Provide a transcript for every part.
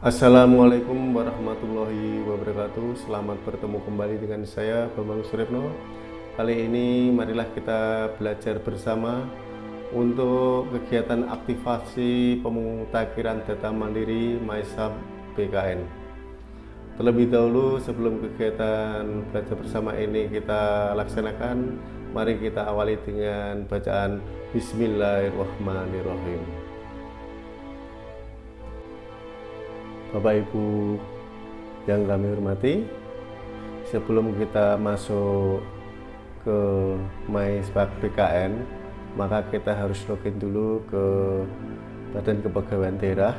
Assalamualaikum warahmatullahi wabarakatuh. Selamat bertemu kembali dengan saya Bambang Suripno Kali ini marilah kita belajar bersama Untuk kegiatan aktivasi pemutakhiran data mandiri MySub BKN Terlebih dahulu sebelum kegiatan belajar bersama ini kita laksanakan Mari kita awali dengan bacaan Bismillahirrahmanirrahim Bapak Ibu yang kami hormati sebelum kita masuk ke MySpark BKN maka kita harus login dulu ke Badan Kepegawaian Daerah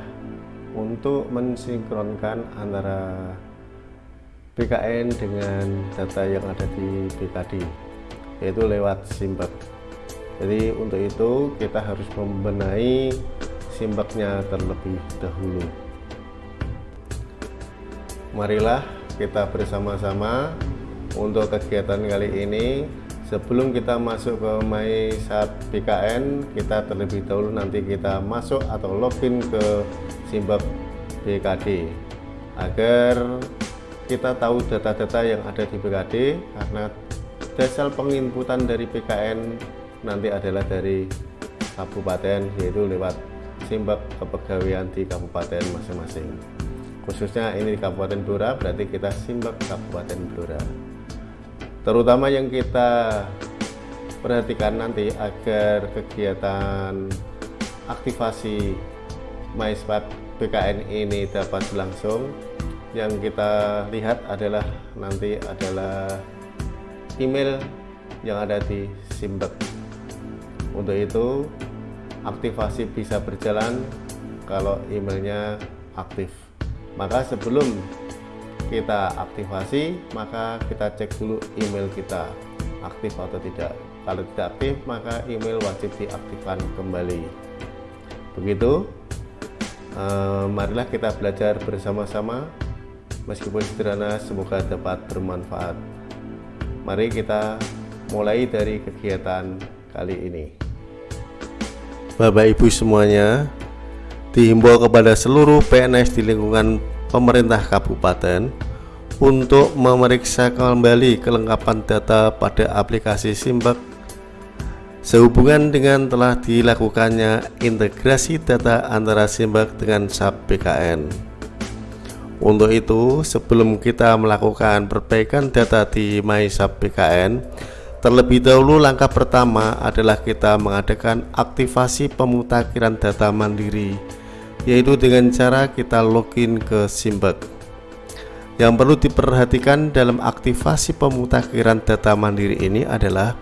untuk mensinkronkan antara BKN dengan data yang ada di BKD yaitu lewat Simbak. Jadi untuk itu kita harus membenahi Simbaknya terlebih dahulu marilah kita bersama-sama untuk kegiatan kali ini. Sebelum kita masuk ke MySat BKN kita terlebih dahulu nanti kita masuk atau login ke Simbab BKD agar kita tahu data-data yang ada di BKD karena dasar penginputan dari BKN nanti adalah dari kabupaten yaitu lewat Simbab kepegawaian di kabupaten masing-masing khususnya ini di Kabupaten Blora berarti kita simbak Kabupaten Blora. Terutama yang kita perhatikan nanti agar kegiatan aktivasi MySpat BKN ini dapat berlangsung yang kita lihat adalah nanti adalah email yang ada di Simbek. Untuk itu aktivasi bisa berjalan kalau emailnya aktif maka sebelum kita aktivasi maka kita cek dulu email kita aktif atau tidak. Kalau tidak aktif maka email wajib diaktifkan kembali. Begitu. Eh, marilah kita belajar bersama-sama. Meskipun sederhana semoga dapat bermanfaat. Mari kita mulai dari kegiatan kali ini. Bapak Ibu semuanya dihimbau kepada seluruh PNS di lingkungan pemerintah kabupaten untuk memeriksa kembali kelengkapan data pada aplikasi Simbak sehubungan dengan telah dilakukannya integrasi data antara Simbak dengan SAP BKN. Untuk itu, sebelum kita melakukan perbaikan data di MySAP BKN, terlebih dahulu langkah pertama adalah kita mengadakan aktivasi pemutakhiran data mandiri yaitu dengan cara kita login ke Simbek. Yang perlu diperhatikan dalam aktivasi pemutakhiran data mandiri ini adalah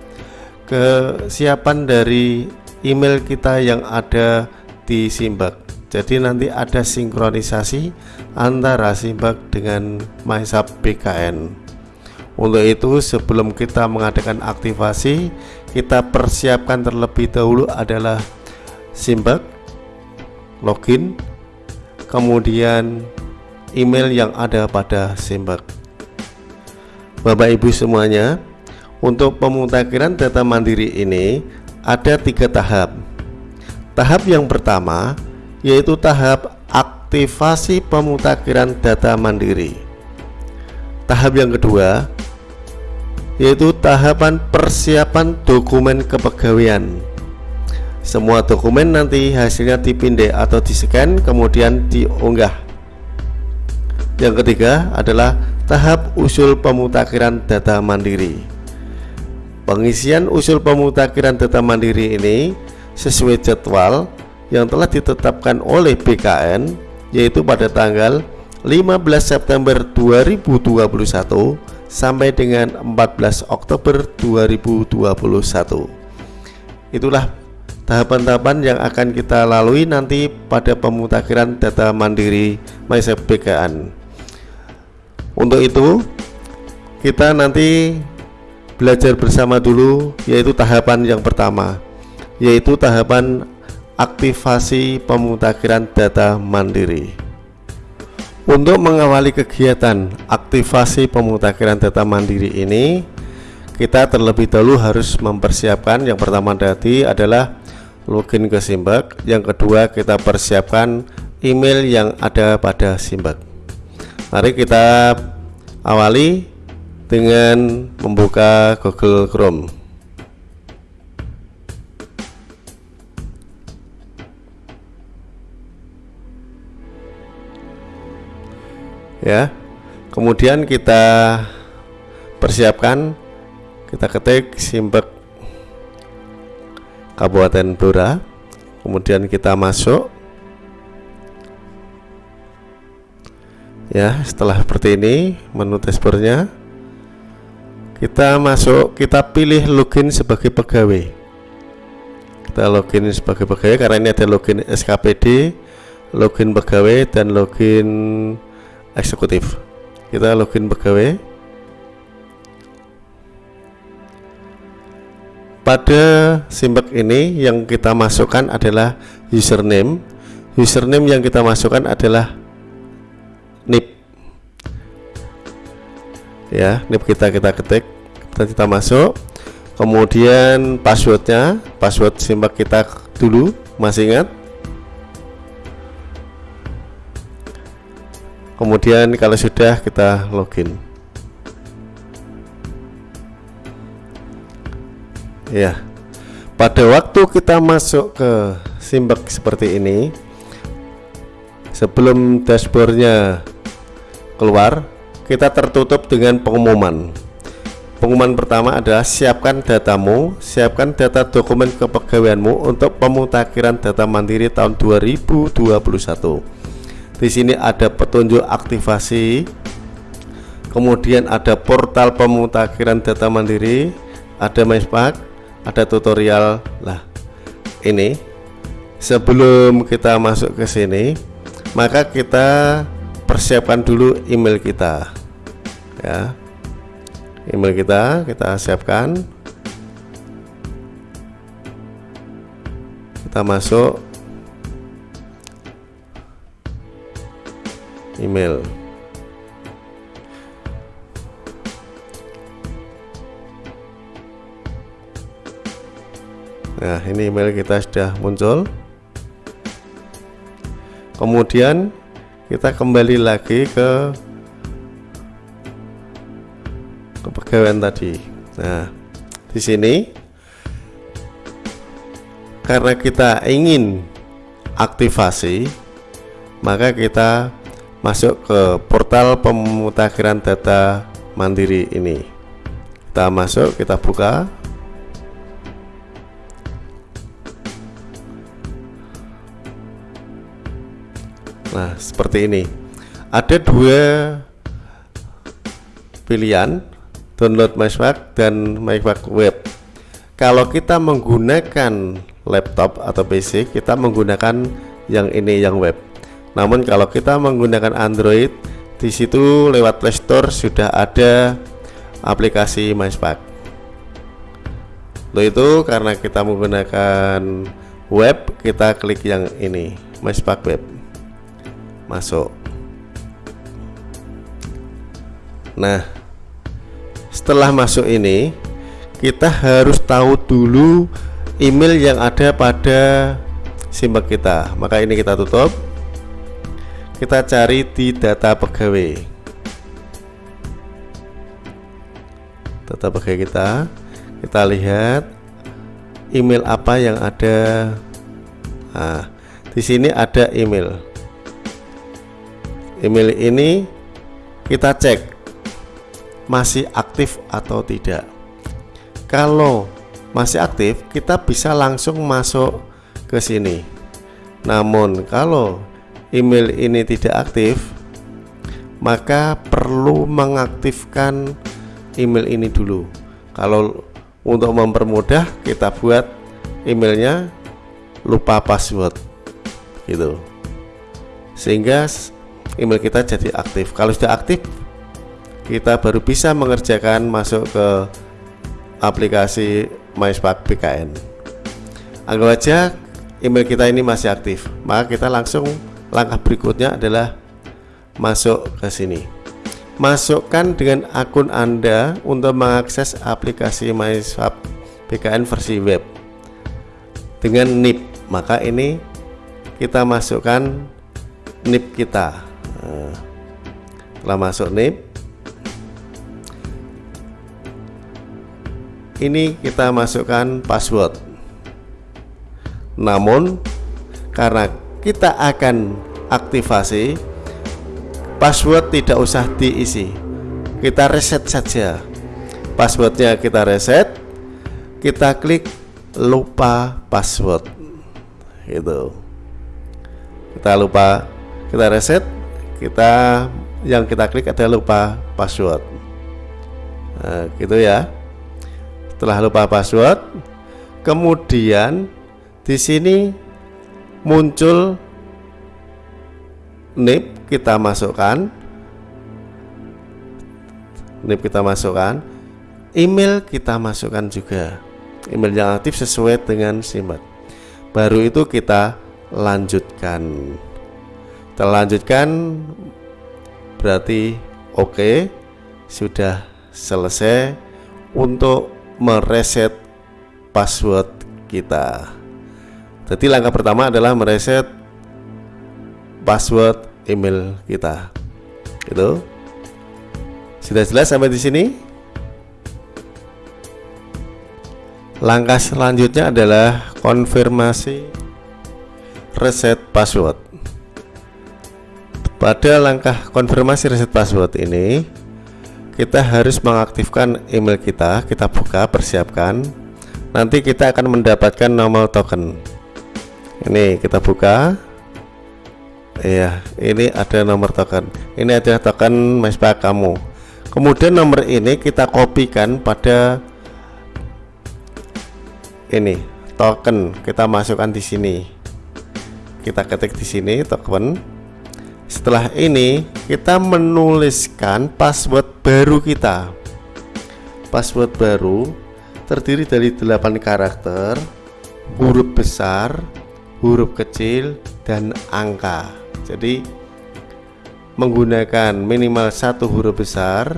kesiapan dari email kita yang ada di Simbak. Jadi nanti ada sinkronisasi antara Simbak dengan MySub BKN. Untuk itu sebelum kita mengadakan aktivasi, kita persiapkan terlebih dahulu adalah Simbak login kemudian email yang ada pada Simbak Bapak Ibu semuanya untuk pemutakhiran data mandiri ini ada tiga tahap. Tahap yang pertama yaitu tahap aktivasi pemutakhiran data mandiri. Tahap yang kedua yaitu tahapan persiapan dokumen kepegawaian semua dokumen nanti hasilnya dipindai atau di scan kemudian diunggah yang ketiga adalah tahap usul pemutakhiran data mandiri. Pengisian usul pemutakhiran data mandiri ini sesuai jadwal yang telah ditetapkan oleh BKN yaitu pada tanggal 15 September 2021 sampai dengan 14 Oktober 2021 itulah tahapan-tahapan yang akan kita lalui nanti pada pemutakhiran data mandiri MySafe BKN untuk itu kita nanti belajar bersama dulu yaitu tahapan yang pertama yaitu tahapan aktivasi pemutakhiran data mandiri. Untuk mengawali kegiatan aktivasi pemutakhiran data mandiri ini kita terlebih dahulu harus mempersiapkan. Yang pertama tadi adalah login ke Simbak yang kedua kita persiapkan email yang ada pada Simbak. Mari kita awali dengan membuka Google Chrome. Ya. Kemudian kita persiapkan kita ketik Simbek Kabupaten Blora. Kemudian kita masuk. Ya setelah seperti ini menu dashboardnya kita masuk kita pilih login sebagai pegawai. Kita login sebagai pegawai karena ini ada login SKPD login pegawai dan login eksekutif. Kita login pegawai pada simbek ini yang kita masukkan adalah username. Username yang kita masukkan adalah nip ya nip kita kita ketik kita kita masuk. Kemudian passwordnya password simbak kita dulu masih ingat? Kemudian kalau sudah kita login ya pada waktu kita masuk ke simbak seperti ini sebelum dashboardnya keluar kita tertutup dengan pengumuman. Pengumuman pertama adalah siapkan datamu siapkan data dokumen kepegawaianmu untuk pemutakhiran data mandiri tahun 2021 di sini ada petunjuk aktivasi kemudian ada portal pemutakhiran data mandiri ada MySpark ada tutorial. Lah ini sebelum kita masuk ke sini maka kita persiapkan dulu email kita. Ya email kita kita siapkan. Kita masuk email Nah ini email kita sudah muncul Kemudian kita kembali lagi ke kepegawaian tadi. Nah, di sini karena kita ingin aktivasi, maka kita masuk ke portal pemutakhiran data mandiri ini. Kita masuk, kita buka. Nah, seperti ini. Ada dua pilihan, download MySpark dan MySpark Web. Kalau kita menggunakan laptop atau PC, kita menggunakan yang ini yang web. Namun kalau kita menggunakan Android, di situ lewat Play Store sudah ada aplikasi MySpark. Lo itu karena kita menggunakan web, kita klik yang ini, MySpark Web masuk. Nah setelah masuk ini kita harus tahu dulu email yang ada pada simbak kita. Maka ini kita tutup. Kita cari di data pegawai. Data pegawai kita. Kita lihat email apa yang ada. Nah di sini ada email email ini kita cek masih aktif atau tidak. Kalau masih aktif kita bisa langsung masuk ke sini. Namun kalau email ini tidak aktif maka perlu mengaktifkan email ini dulu. Kalau untuk mempermudah kita buat emailnya lupa password gitu. Sehingga email kita jadi aktif. Kalau sudah aktif kita baru bisa mengerjakan masuk ke aplikasi MySpark BKN anggap aja email kita ini masih aktif maka kita langsung langkah berikutnya adalah masuk ke sini. Masukkan dengan akun Anda untuk mengakses aplikasi MySwap BKN versi web dengan NIP maka ini kita masukkan NIP kita nah, setelah masuk NIP ini kita masukkan password. Namun karena kita akan aktivasi password tidak usah diisi. Kita reset saja. Passwordnya kita reset. Kita klik lupa password. Gitu. Kita lupa kita reset kita yang kita klik adalah lupa password. Nah, gitu ya. Setelah lupa password kemudian di sini muncul NIP kita masukkan. NIP kita masukkan. Email kita masukkan juga. Email yang aktif sesuai dengan SIMAT baru itu kita lanjutkan terlanjutkan berarti oke okay, sudah selesai untuk mereset password kita. Jadi langkah pertama adalah mereset password email kita. Itu sudah jelas sampai di sini? Langkah selanjutnya adalah konfirmasi reset password pada langkah konfirmasi reset password ini. Kita harus mengaktifkan email kita. Kita buka persiapkan. Nanti kita akan mendapatkan nomor token. Ini kita buka. Ya ini ada nomor token. Ini ada token mespa kamu. Kemudian nomor ini kita kopikan pada ini token. Kita masukkan di sini. Kita ketik di sini token setelah ini kita menuliskan password baru kita. Password baru terdiri dari 8 karakter huruf besar huruf kecil dan angka. Jadi menggunakan minimal satu huruf besar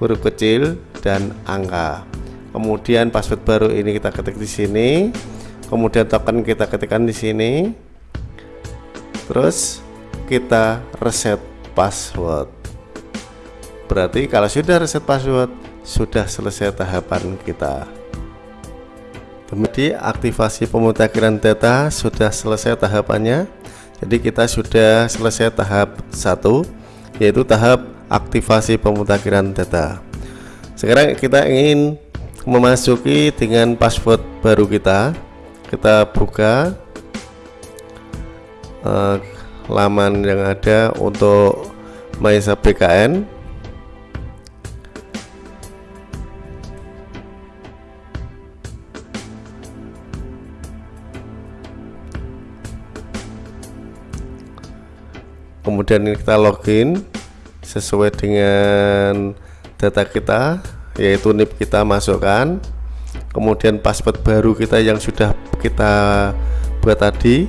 huruf kecil dan angka. Kemudian password baru ini kita ketik di sini. Kemudian token kita ketikkan di sini. Terus kita reset password. Berarti kalau sudah reset password sudah selesai tahapan kita. Kemudian aktivasi pemutakhiran data sudah selesai tahapannya. Jadi kita sudah selesai tahap satu yaitu tahap aktivasi pemutakhiran data. Sekarang kita ingin memasuki dengan password baru kita. Kita buka uh, laman yang ada untuk Maisa BKN kemudian kita login sesuai dengan data kita yaitu NIP kita masukkan. Kemudian password baru kita yang sudah kita buat tadi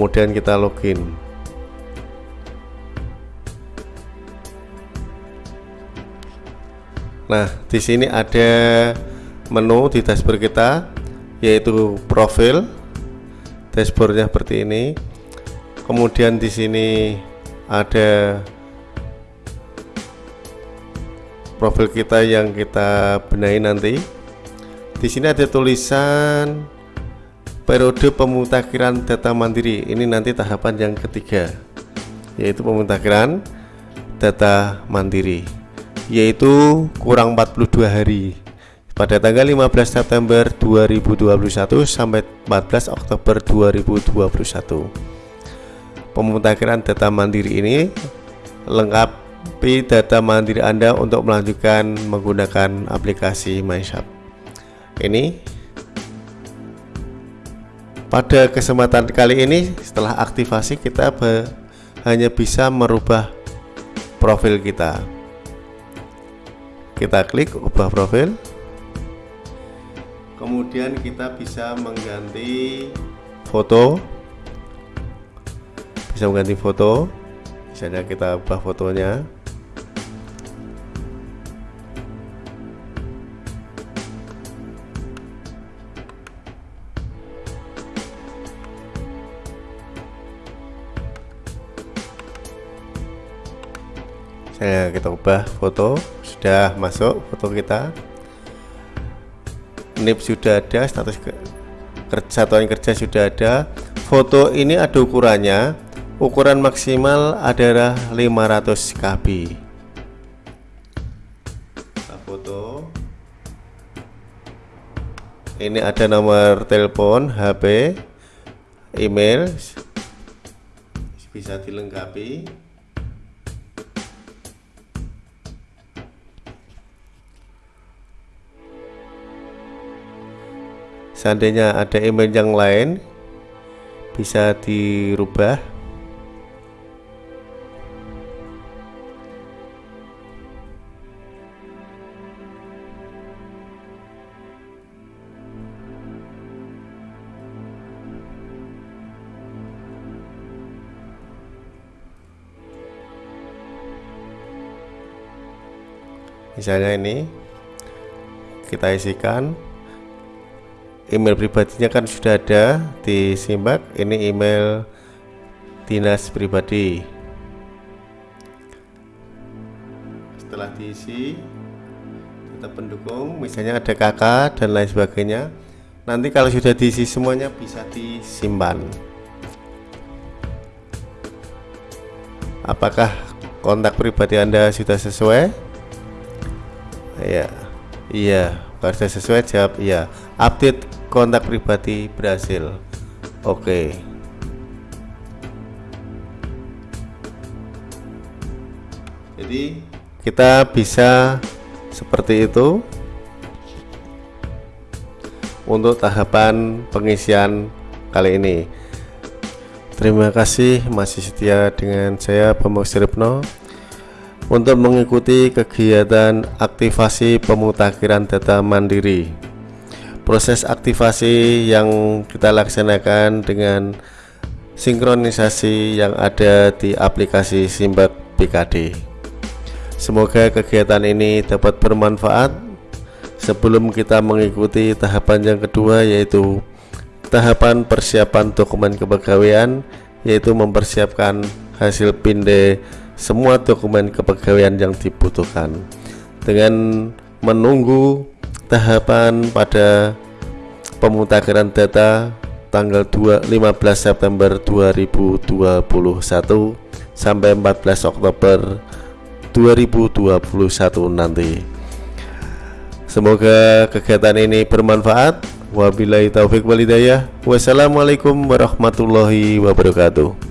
kemudian kita login Nah, di sini ada menu di dashboard kita yaitu profil. Dashboardnya seperti ini. Kemudian di sini ada profil kita yang kita benahi nanti di sini ada tulisan periode pemutakhiran data mandiri. Ini nanti tahapan yang ketiga yaitu pemutakhiran data mandiri yaitu kurang 42 hari. Pada tanggal 15 September 2021 sampai 14 Oktober 2021 pemutakhiran data mandiri ini lengkap tapi data mandiri Anda untuk melanjutkan menggunakan aplikasi MyShop. Ini pada kesempatan kali ini setelah aktivasi kita hanya bisa merubah profil kita. Kita klik ubah profil. Kemudian kita bisa mengganti foto. Bisa mengganti foto. Misalnya kita ubah fotonya. Saya kita ubah foto sudah masuk foto kita. NIP sudah ada status ke kerja satuan kerja sudah ada. Foto ini ada ukurannya. Ukuran maksimal adalah 500 KB foto. Ini ada nomor telepon HP email. Bisa dilengkapi seandainya ada email yang lain bisa dirubah. Misalnya ini kita isikan email pribadinya kan sudah ada di simak ini email dinas pribadi. Setelah diisi kita pendukung. Misalnya ada kakak dan lain sebagainya. Nanti kalau sudah diisi semuanya bisa disimpan. Apakah kontak pribadi anda sudah sesuai? Iya. Iya, pada sesuai jawab iya. Update kontak pribadi berhasil. Oke. Jadi kita bisa seperti itu untuk tahapan pengisian kali ini. Terima kasih masih setia dengan saya Bambang Siripno untuk mengikuti kegiatan aktivasi pemutakhiran data mandiri. Proses aktivasi yang kita laksanakan dengan sinkronisasi yang ada di aplikasi Simbak BKD. Semoga kegiatan ini dapat bermanfaat sebelum kita mengikuti tahapan yang kedua yaitu tahapan persiapan dokumen kepegawaian yaitu mempersiapkan hasil pinde semua dokumen kepegawaian yang dibutuhkan dengan menunggu tahapan pada pemutakhiran data tanggal 2, 15 September 2021 sampai 14 Oktober 2021 nanti. Semoga kegiatan ini bermanfaat. Wabillahi taufik walidayah wassalamualaikum warahmatullahi wabarakatuh